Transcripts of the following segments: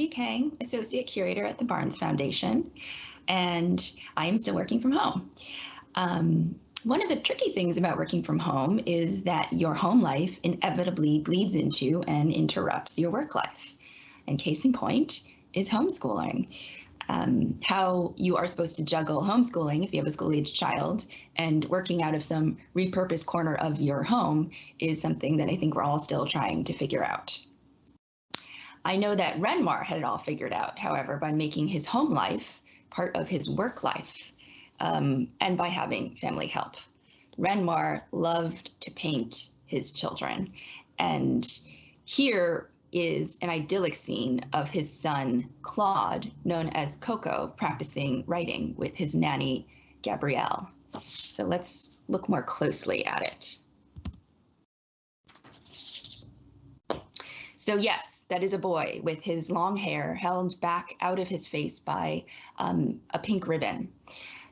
Cindy Kang, Associate Curator at the Barnes Foundation, and I am still working from home. Um, one of the tricky things about working from home is that your home life inevitably bleeds into and interrupts your work life. And case in point is homeschooling. Um, how you are supposed to juggle homeschooling if you have a school age child and working out of some repurposed corner of your home is something that I think we're all still trying to figure out. I know that Renoir had it all figured out, however, by making his home life part of his work life um, and by having family help. Renoir loved to paint his children. And here is an idyllic scene of his son, Claude, known as Coco, practicing writing with his nanny, Gabrielle. So let's look more closely at it. So yes, that is a boy with his long hair held back out of his face by um, a pink ribbon.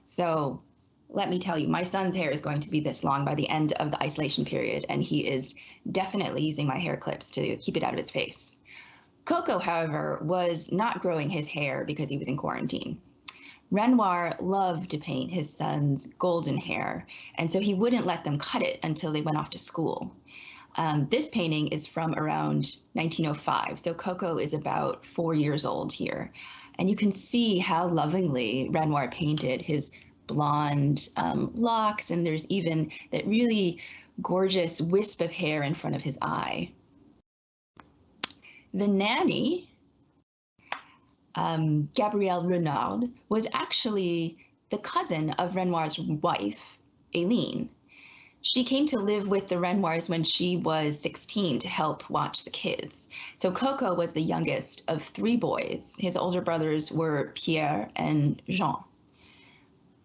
So let me tell you, my son's hair is going to be this long by the end of the isolation period, and he is definitely using my hair clips to keep it out of his face. Coco, however, was not growing his hair because he was in quarantine. Renoir loved to paint his son's golden hair, and so he wouldn't let them cut it until they went off to school. Um, this painting is from around 1905, so Coco is about four years old here. And you can see how lovingly Renoir painted his blonde um, locks, and there's even that really gorgeous wisp of hair in front of his eye. The nanny, um, Gabrielle Renard, was actually the cousin of Renoir's wife, Aline. She came to live with the Renoirs when she was 16 to help watch the kids. So Coco was the youngest of three boys. His older brothers were Pierre and Jean.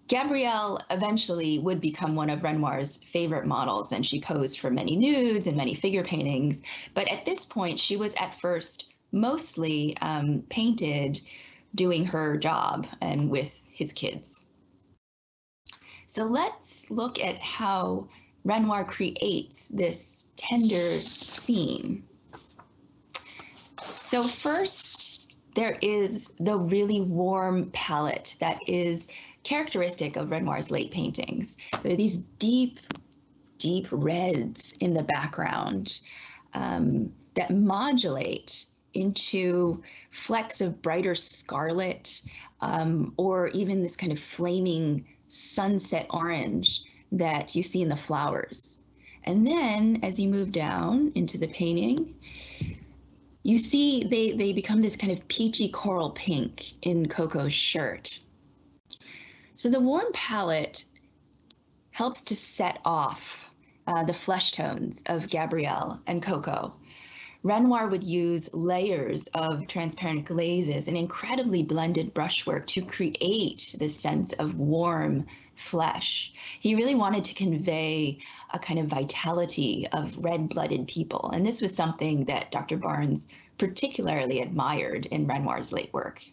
Gabrielle eventually would become one of Renoir's favorite models, and she posed for many nudes and many figure paintings. But at this point, she was at first mostly um, painted doing her job and with his kids. So let's look at how Renoir creates this tender scene. So first, there is the really warm palette that is characteristic of Renoir's late paintings. There are these deep, deep reds in the background um, that modulate into flecks of brighter scarlet um, or even this kind of flaming sunset orange that you see in the flowers. And then as you move down into the painting, you see they, they become this kind of peachy coral pink in Coco's shirt. So the warm palette helps to set off uh, the flesh tones of Gabrielle and Coco. Renoir would use layers of transparent glazes and incredibly blended brushwork to create this sense of warm flesh. He really wanted to convey a kind of vitality of red-blooded people, and this was something that Dr. Barnes particularly admired in Renoir's late work.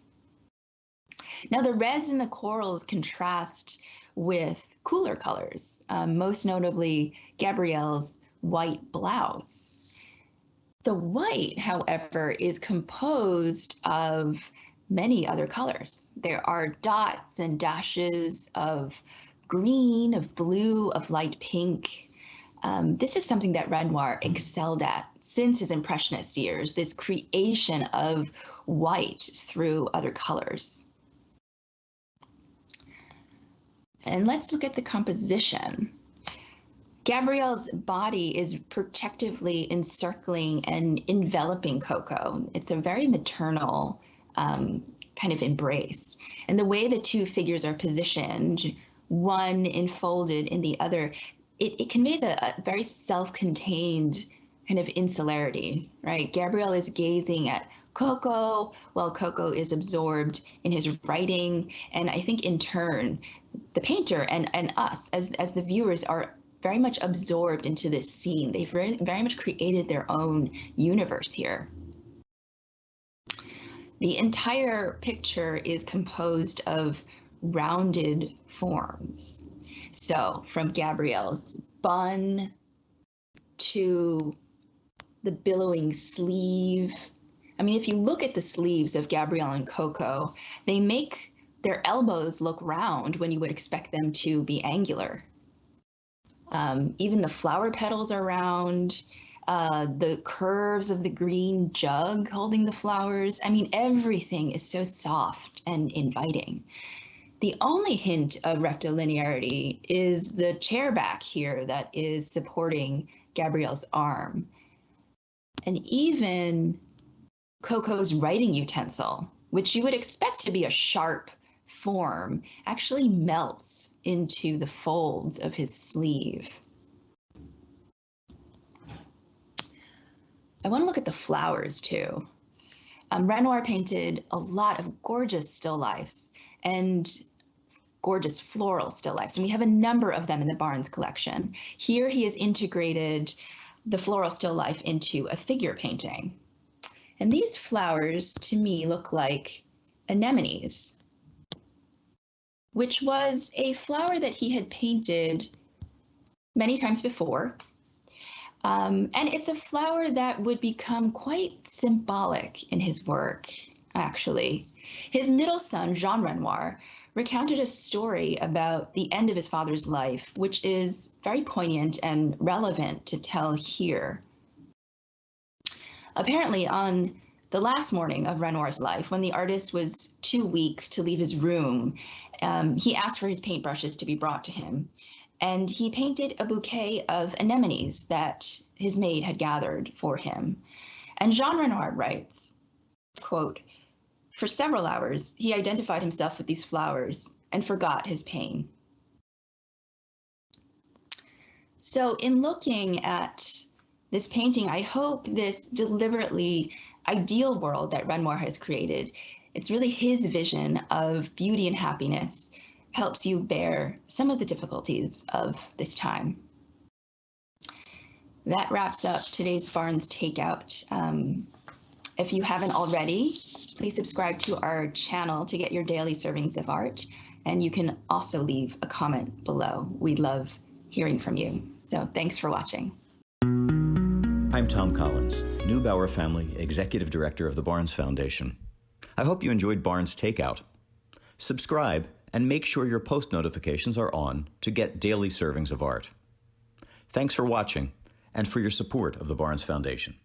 Now the reds and the corals contrast with cooler colors, um, most notably Gabrielle's white blouse. The white, however, is composed of many other colors. There are dots and dashes of green, of blue, of light pink. Um, this is something that Renoir excelled at since his Impressionist years, this creation of white through other colors. And let's look at the composition. Gabrielle's body is protectively encircling and enveloping Coco. It's a very maternal um, kind of embrace. And the way the two figures are positioned, one enfolded in the other, it, it conveys a, a very self-contained kind of insularity, right? Gabrielle is gazing at Coco while Coco is absorbed in his writing. And I think in turn, the painter and, and us as, as the viewers are very much absorbed into this scene. They've very, very much created their own universe here. The entire picture is composed of rounded forms. So from Gabrielle's bun to the billowing sleeve, I mean, if you look at the sleeves of Gabrielle and Coco, they make their elbows look round when you would expect them to be angular. Um, even the flower petals are round. Uh, the curves of the green jug holding the flowers. I mean, everything is so soft and inviting. The only hint of rectilinearity is the chair back here that is supporting Gabrielle's arm. And even Coco's writing utensil, which you would expect to be a sharp form, actually melts into the folds of his sleeve. I want to look at the flowers too. Um, Renoir painted a lot of gorgeous still lifes and gorgeous floral still lifes, and we have a number of them in the Barnes collection. Here he has integrated the floral still life into a figure painting. And these flowers to me look like anemones, which was a flower that he had painted many times before. Um, and it's a flower that would become quite symbolic in his work, actually. His middle son, Jean Renoir, recounted a story about the end of his father's life, which is very poignant and relevant to tell here. Apparently, on the last morning of Renoir's life, when the artist was too weak to leave his room, um, he asked for his paintbrushes to be brought to him. And he painted a bouquet of anemones that his maid had gathered for him. And Jean Renoir writes, quote, for several hours, he identified himself with these flowers and forgot his pain. So in looking at this painting, I hope this deliberately ideal world that Renoir has created, it's really his vision of beauty and happiness, helps you bear some of the difficulties of this time. That wraps up today's Barnes Takeout. Um, if you haven't already, please subscribe to our channel to get your daily servings of art. And you can also leave a comment below. We love hearing from you. So thanks for watching. I'm Tom Collins, Neubauer Family Executive Director of the Barnes Foundation. I hope you enjoyed Barnes Takeout. Subscribe and make sure your post notifications are on to get daily servings of art. Thanks for watching and for your support of the Barnes Foundation.